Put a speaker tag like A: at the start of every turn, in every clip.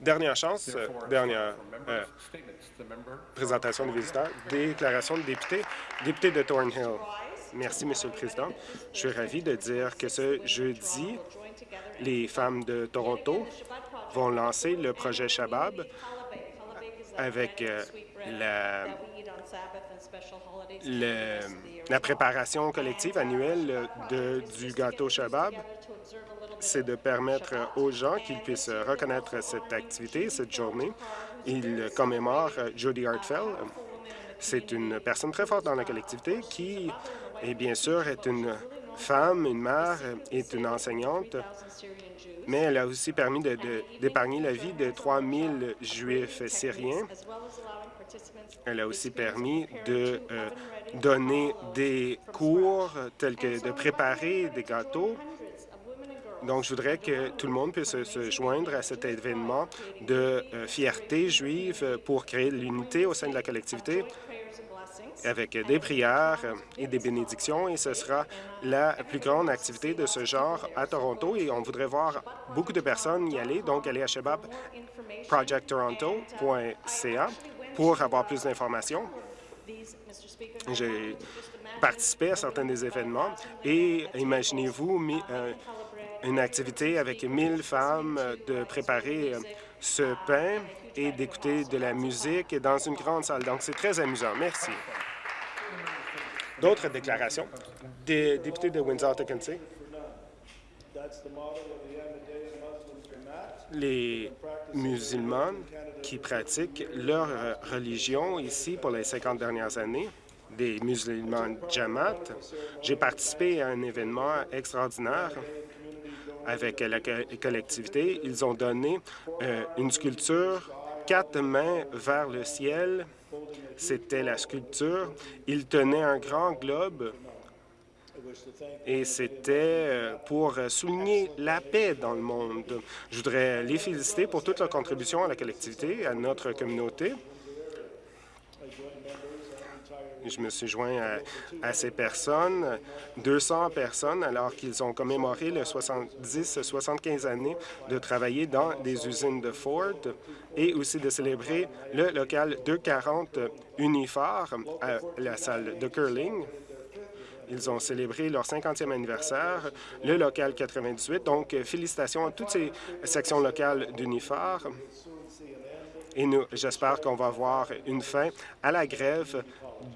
A: Dernière chance, dernière euh, présentation des visiteurs. Déclaration de député. Député de Thornhill. Merci, Monsieur le Président. Je suis ravi de dire que ce jeudi, les femmes de Toronto vont lancer le projet Shabab avec euh, la, la préparation collective annuelle de, du gâteau Shabab c'est de permettre aux gens qu'ils puissent reconnaître cette activité, cette journée. Ils commémorent Jody Hartfell. C'est une personne très forte dans la collectivité qui, et bien sûr, est une femme, une mère, est une enseignante, mais elle a aussi permis d'épargner la vie de 3 000 Juifs syriens. Elle a aussi permis de euh, donner des cours tels que de préparer des gâteaux donc, je voudrais que tout le monde puisse se joindre à cet événement de euh, fierté juive pour créer l'unité au sein de la collectivité avec des prières et des bénédictions, et ce sera la plus grande activité de ce genre à Toronto, et on voudrait voir beaucoup de personnes y aller, donc allez à shababprojecttoronto.ca pour avoir plus d'informations. J'ai participé à certains des événements, et imaginez-vous euh, une activité avec 1000 femmes euh, de préparer euh, ce pain et d'écouter de la musique dans une grande salle. Donc, c'est très amusant. Merci. D'autres déclarations? Des députés de Windsor-Tecumseh. Les musulmans qui pratiquent leur euh, religion ici pour les 50 dernières années, des musulmans Jamaat. J'ai participé à un événement extraordinaire avec la collectivité. Ils ont donné euh, une sculpture quatre mains vers le ciel. C'était la sculpture. Ils tenaient un grand globe et c'était euh, pour souligner la paix dans le monde. Je voudrais les féliciter pour toute leur contribution à la collectivité, à notre communauté. Je me suis joint à, ces personnes, 200 personnes, alors qu'ils ont commémoré les 70-75 années de travailler dans des usines de Ford et aussi de célébrer le local 240 Uniphare à la salle de curling. Ils ont célébré leur 50e anniversaire, le local 98. Donc, félicitations à toutes ces sections locales d'Uniphare. Et j'espère qu'on va voir une fin à la grève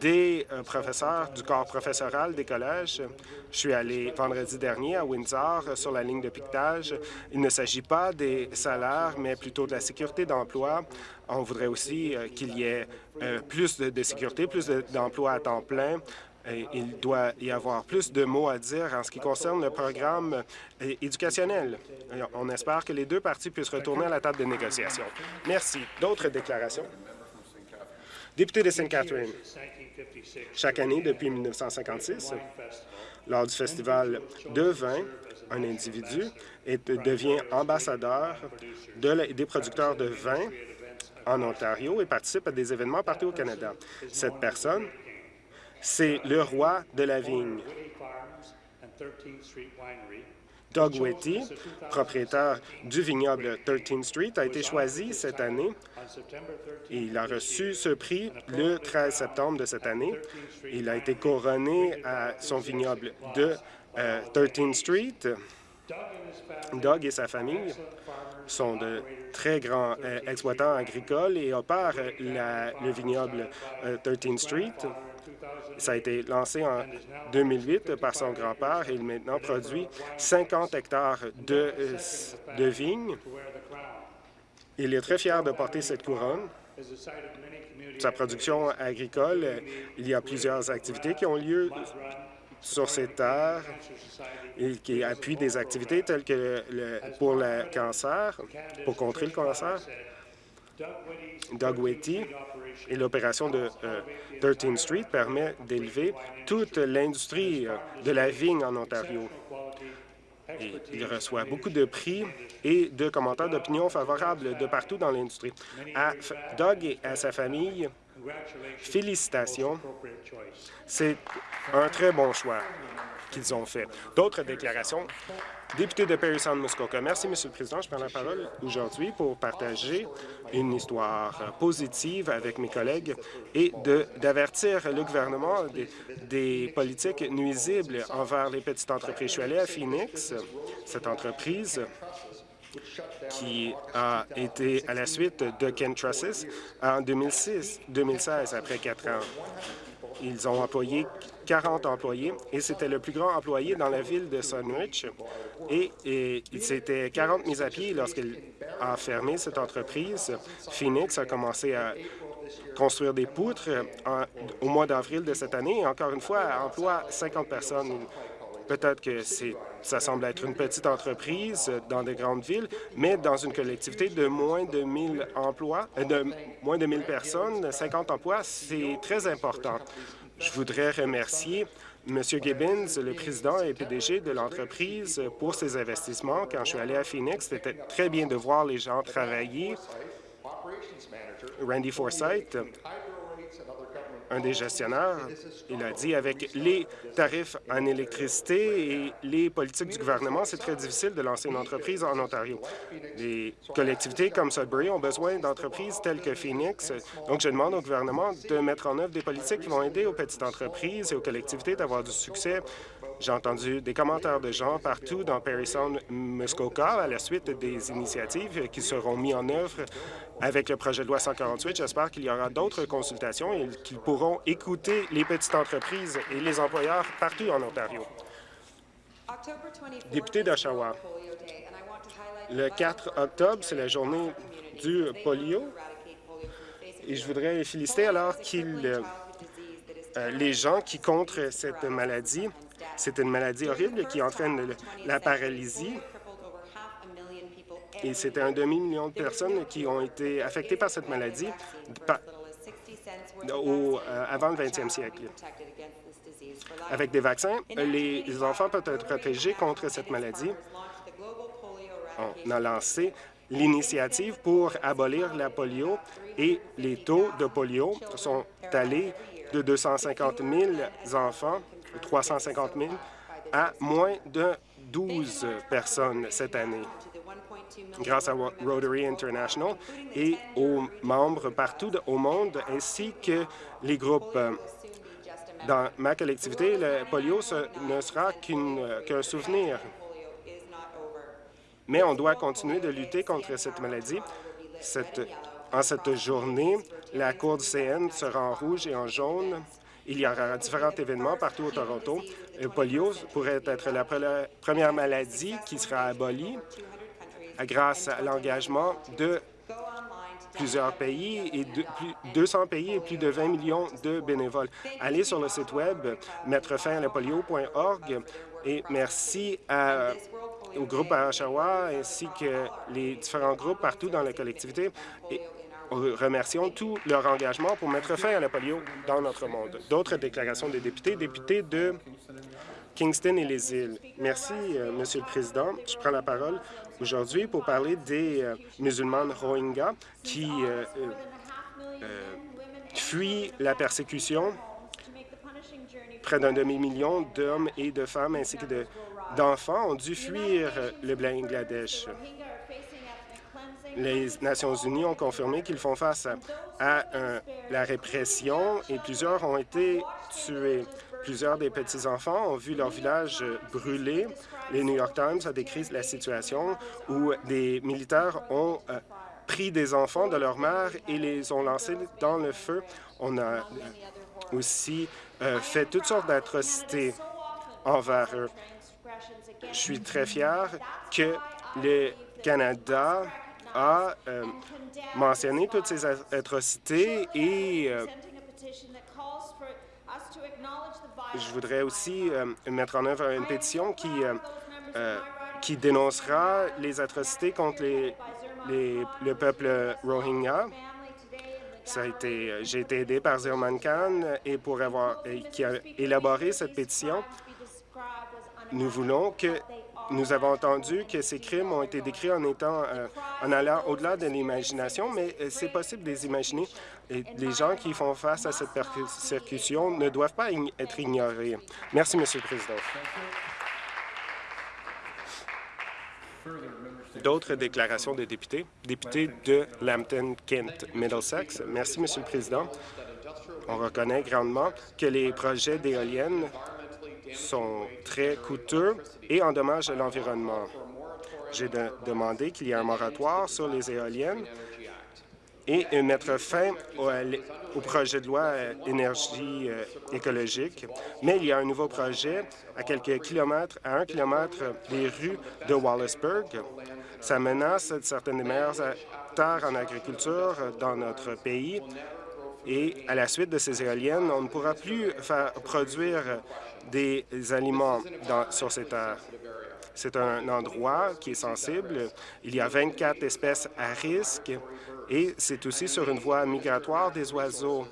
A: des euh, professeurs du corps professoral des collèges. Je suis allé vendredi dernier à Windsor sur la ligne de piquetage. Il ne s'agit pas des salaires, mais plutôt de la sécurité d'emploi. On voudrait aussi euh, qu'il y ait euh, plus de, sécurité, plus d'emplois à temps plein. il doit y avoir plus de mots à dire en ce qui concerne le programme éducationnel. On espère que les deux parties puissent retourner à la table de négociation. Merci. D'autres déclarations? Député de St. Catherine, chaque année depuis 1956, lors du festival de vin, un individu devient ambassadeur des producteurs de vin en Ontario et participe à des événements partout au Canada. Cette personne, c'est le roi de la vigne. Doug Whitty, propriétaire du vignoble 13th Street, a été choisi cette année. Il a reçu ce prix le 13 septembre de cette année. Il a été couronné à son vignoble de 13th euh, Street. Doug et sa famille sont de très grands euh, exploitants agricoles et opèrent le vignoble 13th euh, Street. Ça a été lancé en 2008 par son grand-père et il maintenant produit 50 hectares de, euh, de vignes. Il est très fier de porter cette couronne. Sa production agricole, il y a plusieurs activités qui ont lieu sur ces terres et qui appuient des activités telles que pour le cancer, pour contrer le cancer. Doug Whitty et l'opération de 13th euh, Street permet d'élever toute l'industrie euh, de la vigne en Ontario. il reçoit beaucoup de prix et de commentaires d'opinion favorables de partout dans l'industrie. Doug et à sa famille Félicitations. C'est un très bon choix qu'ils ont fait. D'autres déclarations? Député de Perry Sound Muskoka. Merci, Monsieur le Président. Je prends la parole aujourd'hui pour partager une histoire positive avec mes collègues et d'avertir le gouvernement des, des, politiques nuisibles envers les petites entreprises. Je suis allé à Phoenix. Cette entreprise qui a été à la suite de Ken Trusses en 2006, 2016, après quatre ans. Ils ont employé 40 employés et c'était le plus grand employé dans la ville de Sunridge. Et, et c'était 40 mises à pied lorsqu'il a fermé cette entreprise. Phoenix a commencé à construire des poutres au mois d'avril de cette année et encore une fois, emploie 50 personnes. Peut-être que ça semble être une petite entreprise dans des grandes villes, mais dans une collectivité de moins de 1000 emplois, euh, de moins de 1000 personnes, 50 emplois, c'est très important. Je voudrais remercier M. Gibbons, le président et PDG de l'entreprise, pour ses investissements. Quand je suis allé à Phoenix, c'était très bien de voir les gens travailler. Randy Forsyth un des gestionnaires, il a dit avec les tarifs en électricité et les politiques du gouvernement, c'est très difficile de lancer une entreprise en Ontario. Les collectivités comme Sudbury ont besoin d'entreprises telles que Phoenix. Donc, je demande au gouvernement de mettre en œuvre des politiques qui vont aider aux petites entreprises et aux collectivités d'avoir du succès. J'ai entendu des commentaires de gens partout dans Perry Sound, Muskoka, à la suite des initiatives qui seront mises en œuvre avec le projet de loi 148. J'espère qu'il y aura d'autres consultations et qu'ils pourront écouter les petites entreprises et les employeurs partout en Ontario. Député d'Oshawa, le 4 octobre, c'est la journée du polio et je voudrais féliciter alors qu'ils euh, les gens qui contre cette maladie, c'est une maladie horrible qui entraîne la paralysie et c'était un demi-million de personnes qui ont été affectées par cette maladie euh, avant le 20e siècle. Avec des vaccins, les enfants peuvent être protégés contre cette maladie. On a lancé l'initiative pour abolir la polio et les taux de polio sont allés de 250 000 enfants, 350 000, à moins de 12 personnes cette année grâce à Rotary International et aux membres partout au monde, ainsi que les groupes. Dans ma collectivité, le polio ne sera qu'un souvenir. Mais on doit continuer de lutter contre cette maladie. en cette journée, la Cour du CN sera en rouge et en jaune. Il y aura différents événements partout au Toronto. Le polio pourrait être la première maladie qui sera abolie grâce à l'engagement de plusieurs pays et de, plus 200 pays et plus de 20 millions de bénévoles. Allez sur le site web mettrefinapolio.org et merci au groupe à ainsi que les différents groupes partout dans la collectivité. Remercions tout leur engagement pour mettre fin à la polio dans notre monde. D'autres déclarations des députés. Députés de Kingston et les îles. Merci, euh, Monsieur le Président. Je prends la parole aujourd'hui pour parler des euh, musulmans Rohingyas qui euh, fuient la persécution. Près d'un demi-million d'hommes et de femmes ainsi que d'enfants ont dû fuir le Bangladesh. Les Nations unies ont confirmé qu'ils font face à la répression et plusieurs ont été tués. Plusieurs des petits-enfants ont vu leur village brûler. Les New York Times a décrit la situation où des militaires ont euh, pris des enfants de leur mère et les ont lancés dans le feu. On a euh, aussi euh, fait toutes sortes d'atrocités envers eux. Je suis très fier que le Canada a mentionné toutes ces atrocités et je voudrais aussi euh, mettre en œuvre une pétition qui, euh, euh, qui dénoncera les atrocités contre les, le peuple Rohingya. J'ai été aidé par Zirman Khan et pour avoir, qui a élaboré cette pétition. Nous voulons que nous avons entendu que ces crimes ont été décrits en étant euh, en allant au-delà de l'imagination, mais euh, c'est possible de les imaginer. Et les gens qui font face à cette persécution ne doivent pas être ignorés. Merci, Monsieur le Président. D'autres déclarations de députés. Député de Lambton-Kent, Middlesex. Merci, Monsieur le Président. On reconnaît grandement que les projets d'éoliennes sont très coûteux et endommagent l'environnement. J'ai demandé qu'il y ait un moratoire sur les éoliennes et mettre fin au, projet de loi euh, énergie euh, écologique. Mais il y a un nouveau projet à quelques kilomètres, à un kilomètre des rues de Wallaceburg. Ça menace certaines des meilleures terres en agriculture dans notre pays. Et à la suite de ces éoliennes, on ne pourra plus faire produire des aliments sur ces terres. C'est un endroit qui est sensible. Il y a 24 espèces à risque et c'est aussi sur une voie migratoire des oiseaux.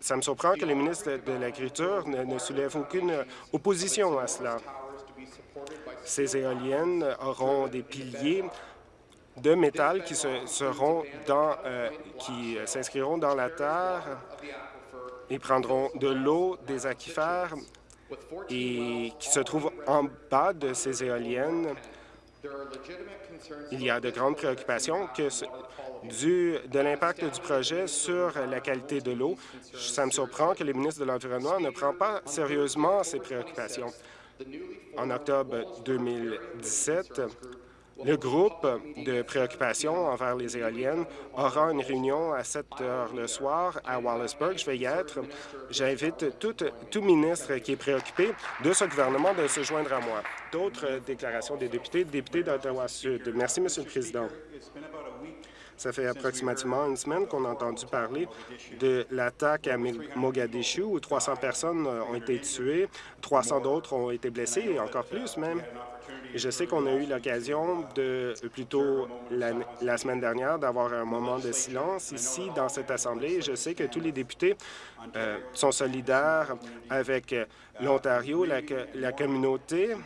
A: Ça me surprend que le ministre de l'Agriculture ne, ne soulève aucune opposition à cela. Ces éoliennes auront des piliers de métal qui se, dans, euh, qui s'inscriront dans la terre et prendront de l'eau des aquifères et qui se trouvent en bas de ces éoliennes. Il y a de grandes préoccupations que du, de l'impact du projet sur la qualité de l'eau. Ça me surprend que le ministre de l'Environnement ne prend pas sérieusement ces préoccupations. En octobre 2017, le groupe de préoccupation envers les éoliennes aura une réunion à 7 heures le soir à Wallaceburg. Je vais y être. J'invite tout, tout ministre qui est préoccupé de ce gouvernement de se joindre à moi. D'autres déclarations des députés, députés d'Ottawa-Sud. Merci, Monsieur le Président. Ça fait approximativement une semaine qu'on a entendu parler de l'attaque à Mogadishu où 300 personnes ont été tuées, 300 d'autres ont été blessées, et encore plus même. je sais qu'on a eu l'occasion de, plutôt la, la semaine dernière, d'avoir un moment de silence ici dans cette Assemblée. je sais que tous les députés euh, sont solidaires avec l'Ontario, la, la communauté,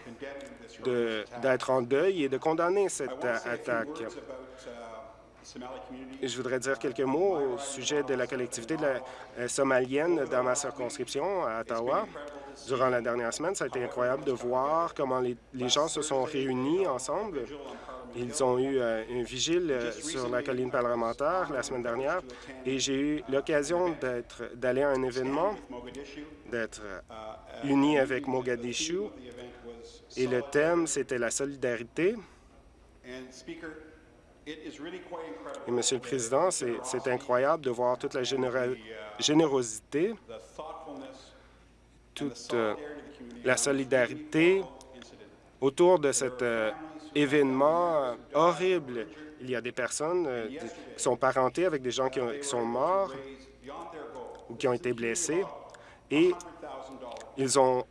A: d'être en deuil et de condamner cette attaque. Je voudrais dire quelques mots au sujet de la collectivité euh, somalienne dans ma circonscription à Ottawa. Durant la dernière semaine, ça a été incroyable de voir comment les, gens se sont réunis ensemble. Ils ont eu euh, un vigile euh, sur la colline parlementaire la semaine dernière et j'ai eu l'occasion d'aller à un événement, d'être uni avec Mogadishu et le thème, c'était la solidarité. Et, Monsieur le Président, c'est incroyable de voir toute la générosité, toute euh, la solidarité autour de cet euh, événement horrible. Il y a des personnes euh, qui sont parentées avec des gens qui, qui, sont morts ou qui ont été blessés. et ils ont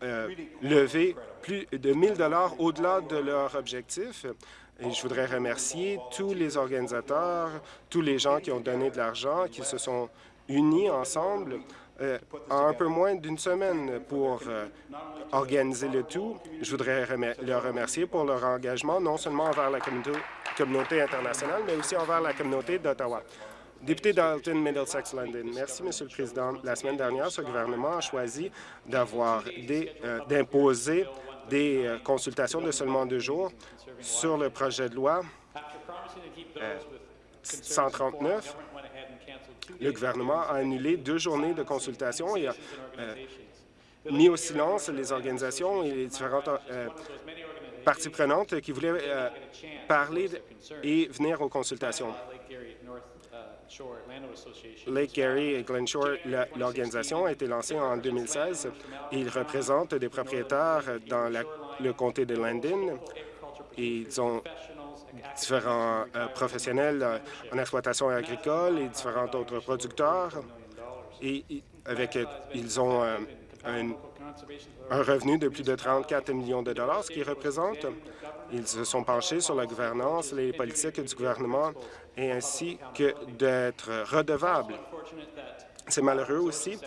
A: levé plus de 1000 dollars au-delà de leur objectif. Je voudrais remercier tous les organisateurs, tous les gens qui ont donné de l'argent, qui se sont unis ensemble euh, en un peu moins d'une semaine pour euh, organiser le tout. Je voudrais leur remercier pour leur engagement, non seulement envers la communauté internationale, mais aussi envers la communauté d'Ottawa. Député Dalton, Middlesex, London. Merci, Monsieur le Président. La semaine dernière, ce gouvernement a choisi d'avoir euh, d'imposer des euh, consultations de seulement deux jours sur le projet de loi 139. Euh, le gouvernement a annulé deux journées de consultation et a euh, mis au silence les organisations et les différentes parties prenantes qui voulaient parler et venir aux consultations. Lake Gary et Glen Shore, l'organisation a été lancée en 2016. Ils représentent des propriétaires dans le comté de Landon. Ils ont différents euh, professionnels euh, en exploitation agricole et différents autres producteurs. Et avec, ils ont euh, un, revenu de plus de 34 millions de dollars, ce qui représente ils se sont penchés sur la gouvernance, les politiques du gouvernement et ainsi que d'être redevables. C'est malheureux aussi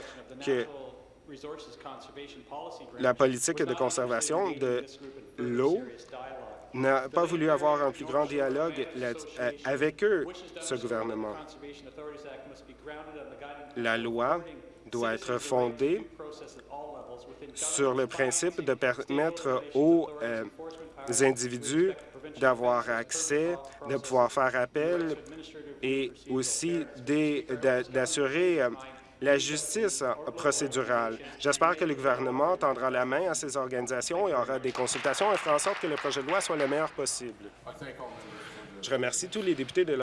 A: que La politique de conservation de l'eau n'a pas voulu avoir un plus grand dialogue euh, avec eux, ce gouvernement. La loi doit être fondée sur le principe de permettre aux euh, individus d'avoir accès, de pouvoir faire appel et aussi d'assurer euh, la justice procédurale. J'espère que le gouvernement tendra la main à ces organisations et aura des consultations et fera en sorte que le projet de loi soit le meilleur possible. Je remercie tous les députés de